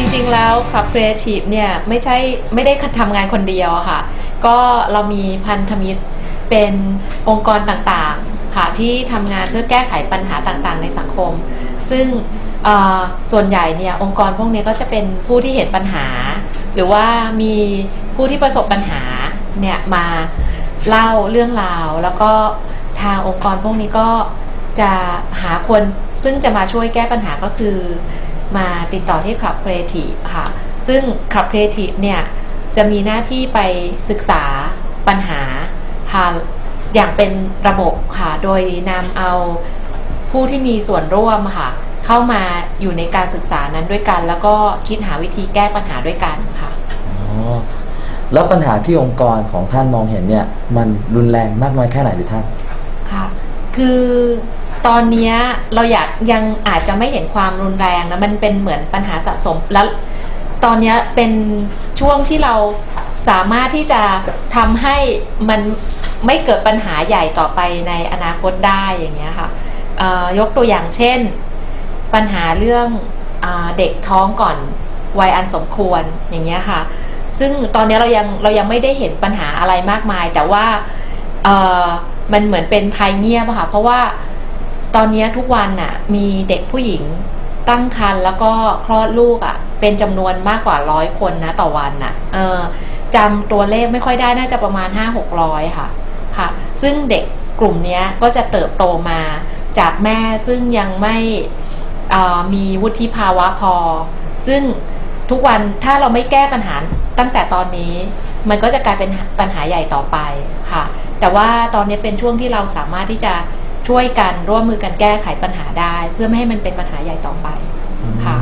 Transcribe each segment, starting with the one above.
จริงๆแล้ว Club Creative เนี่ยไม่ใช่ไม่ได้ทำงานคนเดียวค่ะ ก็เรามีพันธมิตรเป็นองค์กรต่างๆค่ะที่ทำงานเพื่อแก้ไขปัญหาต่างๆ ในสังคม ซึ่งอ่อส่วนใหญ่เนี่ยองค์กรพวกนี้ก็จะเป็นผู้ที่เห็นปัญหา หรือว่ามีผู้ที่ประสบปัญหาเนี่ยมาเล่าเรื่องราว แล้วก็ทางองค์กรพวกนี้ก็จะหาคนซึ่งจะมาช่วยแก้ปัญหาก็คือ มาติดต่อที่ Club Creative ค่ะ ซึ่ง Club Creative เนี่ยจะมีหน้าที่ไปศึกษาปัญหาค่ะอย่างเป็นระบบค่ะ โดยนำเอาผู้ที่มีส่วนร่วมค่ะ เข้ามาอยู่ในการศึกษานั้นด้วยกัน แล้วก็คิดหาวิธีแก้ปัญหาด้วยกันค่ะอ๋อแล้วปัญหาที่องค์กรของท่านมองเห็นเนี่ย มันรุนแรงมากน้อยแค่ไหนหรือท่านค่ะ คือ ตอนนี้เราอยากยังอาจจะไม่เห็นความรุนแรงนะมันเป็นเหมือนปัญหาสะสมแล้วตอนนี้เป็นช่วงที่เราสามารถที่จะทำให้มันไม่เกิดปัญหาใหญ่ต่อไปในอนาคตได้อย่างเงี้ยค่ะยกตัวอย่างเช่น ปัญหาเรื่องอเด็กท้องก่อนวัยอันสมควรอย่างเงี้ยค่ะ ซึ่งตอนนี้เรายังเรายังไม่ได้เห็นปัญหาอะไรมากมาย แต่ว่ามันเหมือนเป็นภัยเงียบค่ะเพราะว่า ตอนนี้ทุกวันน่ะ มีเด็กผู้หญิงตั้งครรภ์แล้วก็คลอดลูกอะเป็นจำนวนมากกว่าร้อยคนนะต่อวันน่ะ เออจำตัวเลขไม่ค่อยได้น่าจะประมาณ 5 6 0 0 ค่ะ ค่ะ ซึ่งเด็กกลุ่มนี้ก็จะเติบโตมาจากแม่ซึ่งยังไม่มีวุฒิภาวะพอ ซึ่งทุกวันถ้าเราไม่แก้ปัญหาตั้งแต่ตอนนี้ มันก็จะกลายเป็นปัญหาใหญ่ต่อไปค่ะ แต่ว่าตอนนี้เป็นช่วงที่เราสามารถที่จะ ช่วยกันร่วมมือกันแก้ไขปัญหาได้ เพื่อไม่ให้มันเป็นปัญหาใหญ่ต่อไปค่ะ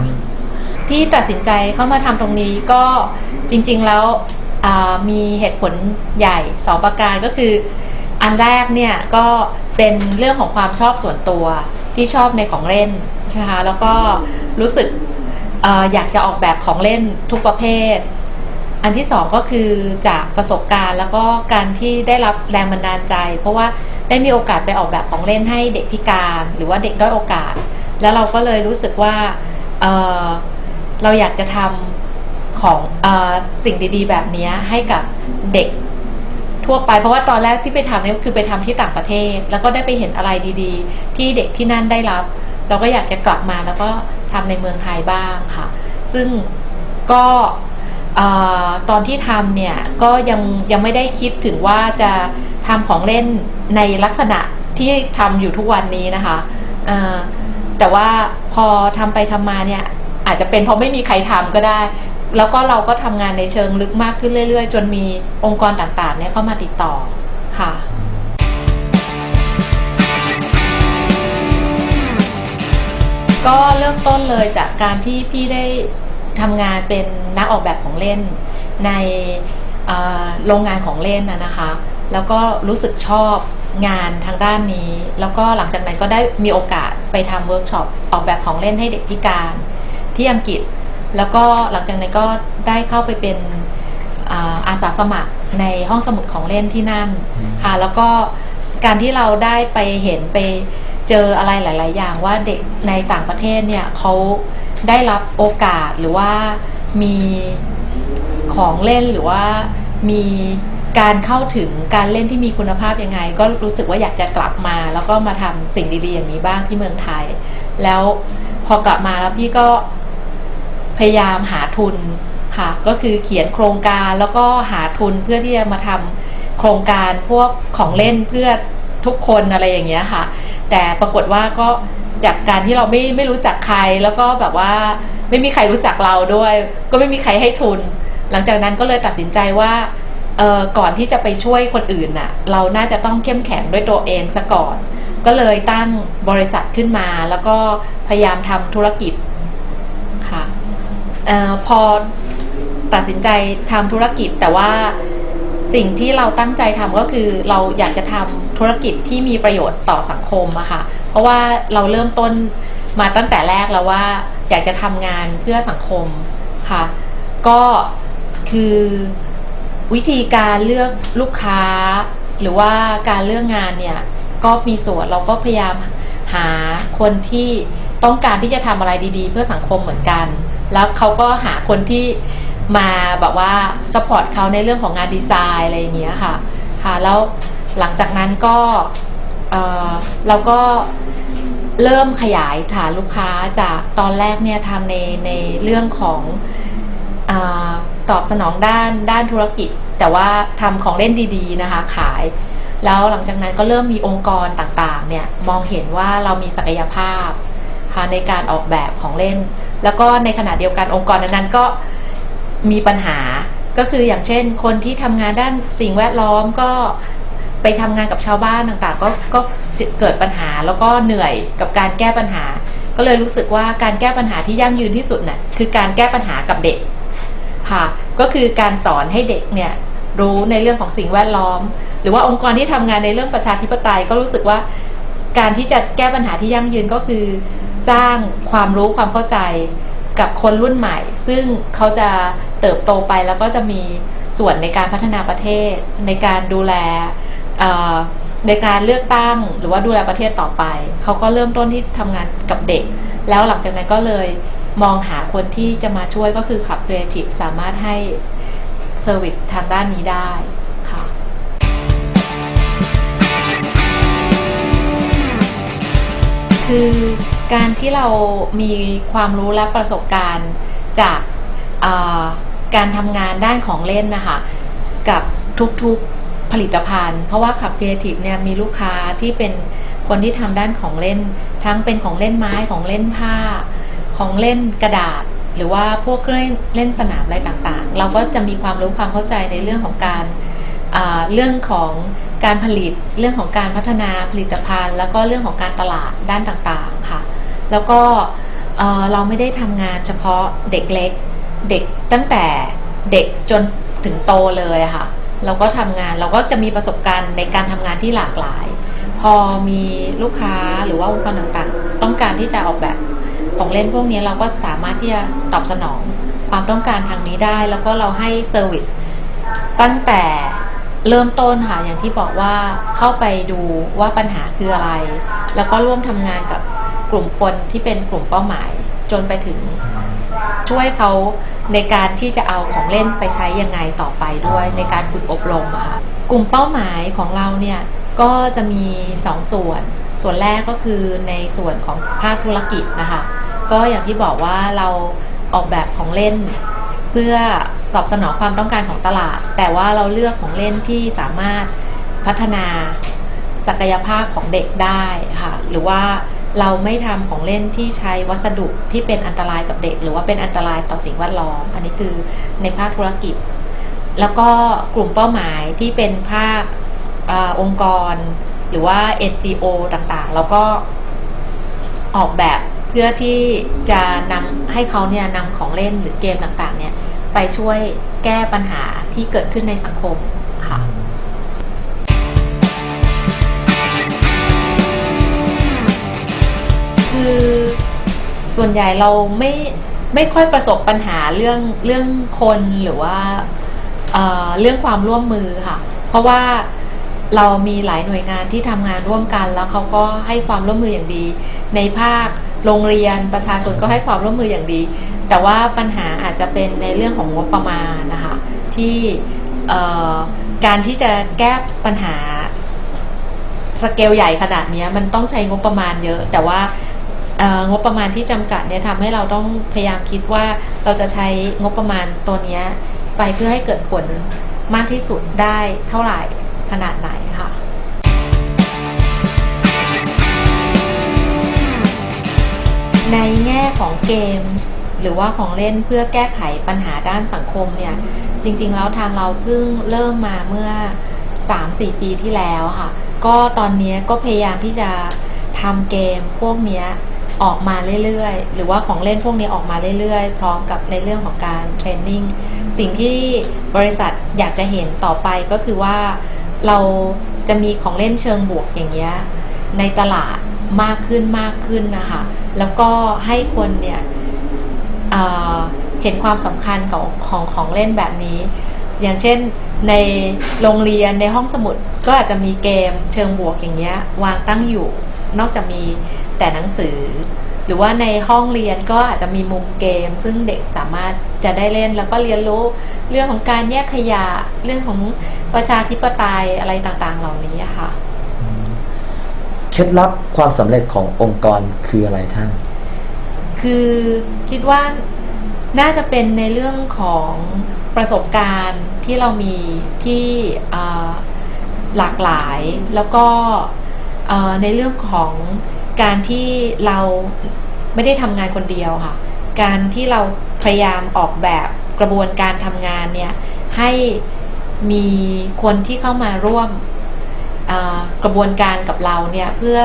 ที่ตัดสินใจเข้ามาทำตรงนี้ก็จริง ๆแล้วอ่ามีเหตุผลใหญ่สองประการก็คือ อันแรกเนี่ยก็เป็นเรื่องของความชอบส่วนตัวที่ชอบในของเล่นใช่ไหมคะแล้วก็รู้สึกเอออยากจะออกแบบของเล่นทุกประเภท อันที่สองก็คือจากประสบการณ์แล้วก็การที่ได้รับแรงบันดาลใจ เพราะว่า ได้มีโอกาสไปออกแบบของเล่นให้เด็กพิการ หรือว่าเด็กด้อยโอกาส แล้วเราก็เลยรู้สึกว่าเเราอยากจะทำของอสิ่งดีๆ แบบนี้ให้กับเด็กทั่วไป เพราะว่าตอนแรกที่ไปทำเนี่ยคือไปทำที่ต่างประเทศ แล้วก็ได้ไปเห็นอะไรดีๆ ที่เด็กที่นั่นได้รับ เราก็อยากจะกลับมาแล้วก็ทำในเมืองไทยบ้างค่ะ ซึ่งก็ตอนที่ทำเนี่ยก็ยังยังไม่ได้คิดถึงว่าจะ ทำของเล่นในลักษณะที่ทำอยู่ทุกวันนี้นะคะแต่ว่าพอทำไปทำมาเนี่ยอาจจะเป็นเพราะไม่มีใครทำก็ได้ แล้วก็เราก็ทำงานในเชิงลึกมากขึ้นเรื่อย ๆ จนมีองค์กรต่างๆเนี่ยเข้ามาติดต่อค่ะก็เริ่มต้นเลยจากการที่พี่ได้ทำงานเป็นนักออกแบบของเล่นในโรงงานของเล่นนะคะ แล้วก็รู้สึกชอบงานทางด้านนี้ แล้วก็หลังจากนั้นก็ได้มีโอกาสไปทำเวิร์กช็อปออกแบบของเล่นให้เด็กพิการที่อังกฤษ แล้วก็หลังจากนั้นก็ได้เข้าไปเป็นอาสาสมัครในห้องสมุดของเล่นที่นั่นค่ะแล้วก็การที่เราได้ไปเห็นไปเจออะไรหลาย ๆ อย่างว่าเด็กในต่างประเทศเนี่ยเขาได้รับโอกาสหรือว่ามีของเล่นหรือว่ามี การเข้าถึงการเล่นที่มีคุณภาพยังไง ก็รู้สึกว่าอยากจะกลับมา แล้วก็มาทำสิ่งดีๆอย่างนี้บ้างที่เมืองไทย แล้วพอกลับมาแล้วพี่ก็พยายามหาทุนค่ะก็คือเขียนโครงการแล้วก็หาทุนเพื่อที่จะมาทำโครงการพวกของเล่นเพื่อทุกคนอะไรอย่างเงี้ยค่ะ แต่ปรากฏว่าก็จากการที่เราไม่ไม่รู้จักใครแล้วก็แบบว่าไม่มีใครรู้จักเราด้วย ก็ไม่มีใครให้ทุน หลังจากนั้นก็เลยตัดสินใจว่า เออก่อนที่จะไปช่วยคนอื่นน่ะ เราน่าจะต้องเข้มแข็งด้วยตัวเองซะก่อน ก็เลยตั้งบริษัทขึ้นมา แล้วก็พยายามทำธุรกิจค่ะเออพอตัดสินใจทำธุรกิจแต่ว่าสิ่งที่เราตั้งใจทำก็คือเราอยากจะทำธุรกิจที่มีประโยชน์ต่อสังคมอะค่ะ เพราะว่าเราเริ่มต้นมาตั้งแต่แรกแล้วว่า อยากจะทำงานเพื่อสังคมค่ะ ก็คือ วิธีการเลือกลูกค้า หรือว่าการเลือกงานเนี่ยก็มีส่วนเราก็พยายามหาคนที่ต้องการที่จะทำอะไรดีๆ เพื่อสังคมเหมือนกัน แล้วเขาก็หาคนที่มาแบบว่าสปอร์ตเขาในเรื่องของงานดีไซน์อะไรอย่างเงี้ยค่ะค่ะแล้วหลังจากนั้นก็เออเราก็เริ่มขยายฐานลูกค้าจากตอนแรกเนี่ยทำในในเรื่องของอ ตอบสนองด้านด้านธุรกิจ แต่ว่าทำของเล่นดีๆนะคะขาย แล้วหลังจากนั้นก็เริ่มมีองค์กรต่างๆเนี่ยมองเห็นว่าเรามีศักยภาพค่ะในการออกแบบของเล่น แล้วก็ในขณะเดียวกันองค์กรนั้นๆก็มีปัญหาก็คืออย่างเช่น คนที่ทำงานด้านสิ่งแวดล้อมก็ไปทำงานกับชาวบ้านต่างๆ ก็ก็เกิดปัญหาแล้วก็เหนื่อยกับการแก้ปัญหา ก็เลยรู้สึกว่าการแก้ปัญหาที่ยั่งยืนที่สุดน่ะคือการแก้ปัญหากับเด็ก ค่ะ ก็คือการสอนให้เด็กเนี่ยรู้ในเรื่องของสิ่งแวดล้อม หรือว่าองค์กรที่ทำงานในเรื่องประชาธิปไตยก็รู้สึกว่า การที่จะแก้ปัญหาที่ยั่งยืนก็คือ จ้างความรู้ความเข้าใจกับคนรุ่นใหม่ ซึ่งเขาจะเติบโตไปแล้วก็จะมีส่วนในการพัฒนาประเทศ ในการดูแลในการเลือกตั้งหรือว่าดูแลประเทศต่อไป เขาก็เริ่มต้นที่ทำงานกับเด็ก แล้วหลังจากนั้นก็เลย มองหาคนที่จะมาช่วยก็คือขับ Creative สามารถให้เซอร์วิสทางด้านนี้ได้ค่ะคือการที่เรามีความรู้และประสบการณ์จากการทำงานด้านของเล่นนะคะ กับทุกๆผลิตภัณฑ์ เพราะว่าขับ Creative เนี่ยมีลูกค้าที่เป็นคนที่ทำด้านของเล่น ทั้งเป็นของเล่นไม้ของเล่นผ้า ของเล่นกระดาษ หรือว่าพวกเครื่องเล่นสนามอะไรต่างๆ เราก็จะมีความรู้ความเข้าใจในเรื่องของการเรื่องของการผลิตเรื่องของการพัฒนาผลิตภัณฑ์ แล้วก็เรื่องของการตลาดด้านต่างๆค่ะ แล้วก็เราไม่ได้ทำงานเฉพาะเด็กเล็ก เด็กตั้งแต่เด็กจนถึงโตเลยค่ะ เราก็ทำงานเราก็จะมีประสบการณ์ในการทำงานที่หลากหลาย พอมีลูกค้าหรือว่าองค์กรต่างๆ ต้องการที่จะออกแบบ ของเล่นพวกนี้เราก็สามารถที่จะตอบสนองความต้องการทางนี้ได้ แล้วก็เราให้ service ตั้งแต่เริ่มต้นค่ะอย่างที่บอกว่าเข้าไปดูว่าปัญหาคืออะไร แล้วก็ร่วมทำงานกับกลุ่มคนที่เป็นกลุ่มเป้าหมาย จนไปถึง ช่วยเขาในการที่จะเอาของเล่นไปใช้ยังไงต่อไปด้วยในการฝึกอบรมค่ะกลุ่มเป้าหมายของเราเนี่ยก็จะมี 2ส่วน ส่วนแรกก็คือในส่วนของภาคธุรกิจนะคะ ก็อย่างที่บอกว่าเราออกแบบของเล่น เพื่อตอบสนองความต้องการของตลาด แต่ว่าเราเลือกของเล่นที่สามารถพัฒนาศักยภาพของเด็กได้ค่ะหรือว่าเราไม่ทำของเล่นที่ใช้วัสดุที่เป็นอันตรายกับเด็ก หรือว่าเป็นอันตรายต่อสิ่งแวดล้อม อันนี้คือในภาคธุรกิจ แล้วก็กลุ่มเป้าหมายที่เป็นภาคอองค์กร หรือว่า NGO ต่างๆ แล้วก็ออกแบบ เพื่อที่จะนำให้เขาเนี่ยนำของเล่นหรือเกมต่างๆ เนี่ย ไปช่วยแก้ปัญหาที่เกิดขึ้นในสังคมค่ะคือส่วนใหญ่เราไม่ไม่ค่อยประสบปัญหาเรื่องเรื่องคนหรือว่าเอ่อเรื่องความร่วมมือค่ะ เพราะว่าเรามีหลายหน่วยงานที่ทำงานร่วมกัน แล้วเขาก็ให้ความร่วมมืออย่างดีในภาค โรงเรียนประชาชนก็ให้ความร่วมมืออย่างดี แต่ว่าปัญหาอาจจะเป็นในเรื่องของงบประมาณนะคะที่การที่จะแก้ปัญหาสเกลใหญ่ขนาดนี้มันต้องใช้งบประมาณเยอะ แต่ว่างบประมาณที่จำกัดเนี่ยทำให้เราต้องพยายามคิดว่าเราจะใช้งบประมาณตัวนี้ไปเพื่อให้เกิดผลมากที่สุดได้เท่าไหร่ขนาดไหนค่ะ ในแง่ของเกม หรือว่าของเล่นเพื่อแก้ไขปัญหาด้านสังคมเนี่ย จริง ๆ แล้วทางเราเพิ่งเริ่มมาเมื่อ 3-4 ปีที่แล้วค่ะ ก็ตอนนี้ก็พยายามที่จะทำเกมพวกนี้ออกมาเรื่อยๆ หรือว่าของเล่นพวกนี้ออกมาเรื่อยๆ พร้อมกับในเรื่องของการเทรนนิ่ง สิ่งที่บริษัทอยากจะเห็นต่อไปก็คือว่าเราจะมีของเล่นเชิงบวกอย่างเงี้ยในตลาด มากขึ้นมากขึ้นนะคะ แล้วก็ให้คนเนี่ยเเห็นความสำคัญของของของเล่นแบบนี้ อย่างเช่นในโรงเรียนในห้องสมุดก็อาจจะมีเกมเชิงบวกอย่างเงี้ยวางตั้งอยู่ นอกจากมีแต่หนังสือ หรือว่าในห้องเรียนก็อาจจะมีมุมเกม ซึ่งเด็กสามารถจะได้เล่นแล้วก็เรียนรู้เรื่องของการแยกขยะเรื่องของประชาธิปไตยอะไรต่างๆ เหล่านี้ค่ะ ล็ดลับความสำเร็จขององค์กรคืออะไรท่าน คือคิดว่าน่าจะเป็นในเรื่องของประสบการณ์ที่เรามีที่หลากหลายแล้วก็ในเรื่องของการที่เราไม่ได้ทำงานคนเดียวค่ะ การที่เราพยายามออกแบบกระบวนการทำงานเนี่ยให้มีคนที่เข้ามาร่วม กระบวนการกับเราเนี่ยเพื่อ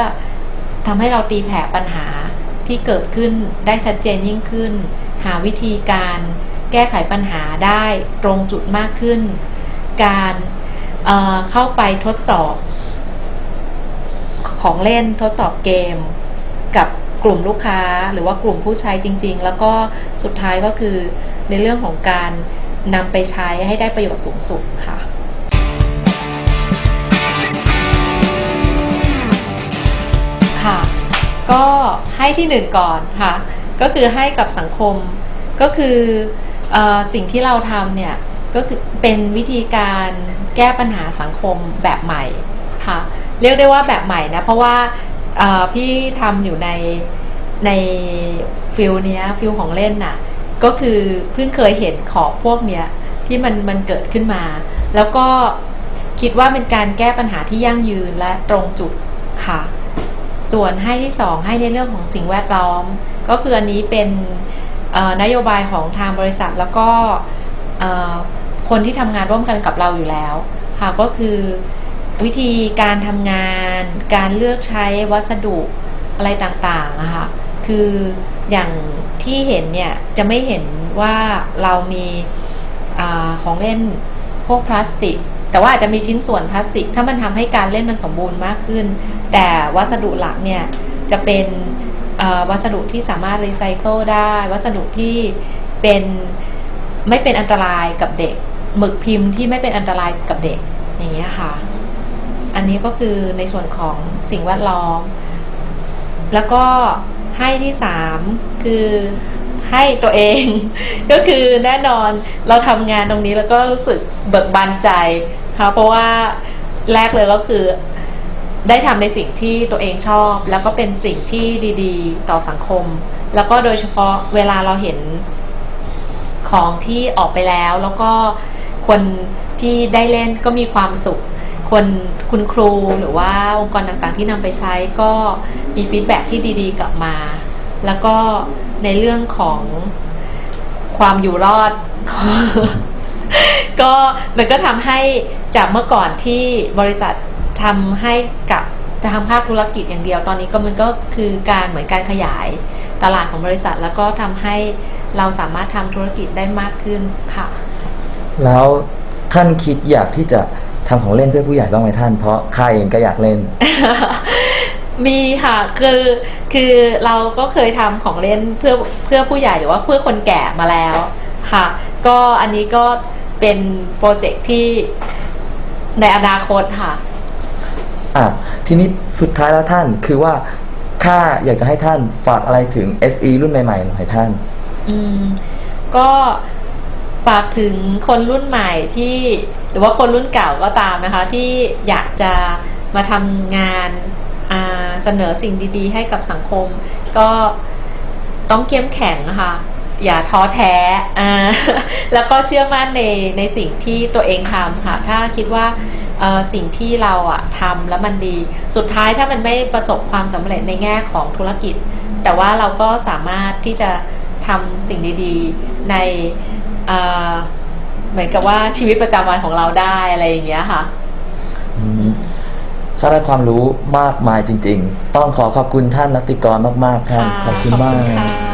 ทำให้เราตีแผ่ปัญหาที่เกิดขึ้นได้ชัดเจนยิ่งขึ้น หาวิธีการแก้ไขปัญหาได้ตรงจุดมากขึ้น การเเข้าไปทดสอบของเล่นทดสอบเกม กับกลุ่มลูกค้าหรือว่ากลุ่มผู้ใช้จริง ๆ แล้วก็สุดท้ายก็คือในเรื่องของการนำไปใช้ให้ได้ประโยชน์สูงสุดค่ะ ก็ให้ที่หนึ่งก่อนค่ะ ก็คือให้กับสังคม ก็คืออสิ่งที่เราทำเนี่ย ก็คือเป็นวิธีการแก้ปัญหาสังคมแบบใหม่ค่ะ เรียกได้ว่าแบบใหม่นะ เพราะว่าพี่ทำอยู่ในใน field เนี้ย field ของเล่นน่ะ ก็คือเพิ่งเคยเห็นของพวกเนี้ยที่มันมันเกิดขึ้นมา แล้วก็คิดว่าเป็นการแก้ปัญหาที่ยั่งยืนและตรงจุดค่ะ ส่วนให้ที่ 2 ให้ในเรื่องของสิ่งแวดล้อม ก็คืออันนี้เป็นนโยบายของทางบริษัทแล้วก็คนที่ทำงานร่วมกันกับเราอยู่แล้วค่ะก็คือวิธีการทำงาน การเลือกใช้วัสดุอะไรต่างๆอะคะคืออย่างที่เห็นเนี่ยจะไม่เห็นว่าเรามีอของเล่นพวกพลาสติก แต่ว่าอาจจะมีชิ้นส่วนพลาสติก ถ้ามันทำให้การเล่นมันสมบูรณ์มากขึ้น แต่วัสดุหลักเนี่ยจะเป็นวัสดุที่สามารถรีไซเคิลได้ วัสดุที่เป็นไม่เป็นอันตรายกับเด็ก หมึกพิมพ์ที่ไม่เป็นอันตรายกับเด็กอย่างเงี้ยค่ะ อันนี้ก็คือในส่วนของสิ่งแวดล้อม แล้วก็ให้ที่สามคือให้ตัวเอง ก็คือแน่นอนเราทำงานตรงนี้แล้วก็รู้สึกเบิกบานใจ ค่ะเพราะว่าแรกเลยก็คือได้ทำในสิ่งที่ตัวเองชอบ แล้วก็เป็นสิ่งที่ดีๆ ต่อสังคม แล้วก็โดยเฉพาะเวลาเราเห็นของที่ออกไปแล้ว แล้วก็คนที่ได้เล่นก็มีความสุข คนคุณครูหรือว่าองค์กรต่างๆที่นำไปใช้ก็มีฟีดแบ็กที่ดีๆ กลับมา แล้วก็ในเรื่องของความอยู่รอด ก็มันก็ทำให้จากเมื่อก่อนที่บริษัททำให้กับจะทำภาคธุรกิจอย่างเดียวตอนนี้ก็มันก็คือการเหมือนการขยายตลาดของบริษัท แล้วก็ทำให้เราสามารถทำธุรกิจได้มากขึ้นค่ะ แล้วท่านคิดอยากที่จะทำของเล่นเพื่อผู้ใหญ่บ้างไหมท่าน เพราะข้าเองก็อยากเล่น มีค่ะคือคือเราก็เคยทำของเล่นเพื่อเพื่อผู้ใหญ่หรือว่าเพื่อคนแก่มาแล้วค่ะ ก็อันนี้ก็เป็นโปรเจกต์ที่ในอนาคตค่ะอะทีนี้สุดท้ายแล้วท่านคือว่าข้าอยากจะให้ท่านฝากอะไรถึง SE รุ่นใหม่ๆหน่อยท่าน อืม ก็ฝากถึงคนรุ่นใหม่ที่หรือว่าคนรุ่นเก่าก็ตามนะคะ ที่อยากจะมาทำงานอ่าเสนอสิ่งดี ๆ ให้กับสังคม ก็ต้องเข้มแข็งนะคะ อย่าท้อแท้อ่าแล้วก็เชื่อมั่นในในสิ่งที่ตัวเองทำค่ะ ถ้าคิดว่าเอ่อสิ่งที่เราอะทำแล้วมันดี สุดท้ายถ้ามันไม่ประสบความสำเร็จในแง่ของธุรกิจ แต่ว่าเราก็สามารถที่จะทำสิ่งดีๆ ในเอ่อเหมือนกับว่าชีวิตประจำวันของเราได้อะไรอย่างเงี้ยค่ะอืมข้าได้ความรู้มากมายจริง ๆ ต้องขอขอบคุณท่านรัตติกรมาก ๆ ท่านค่ะขอบคุณมากค่ะ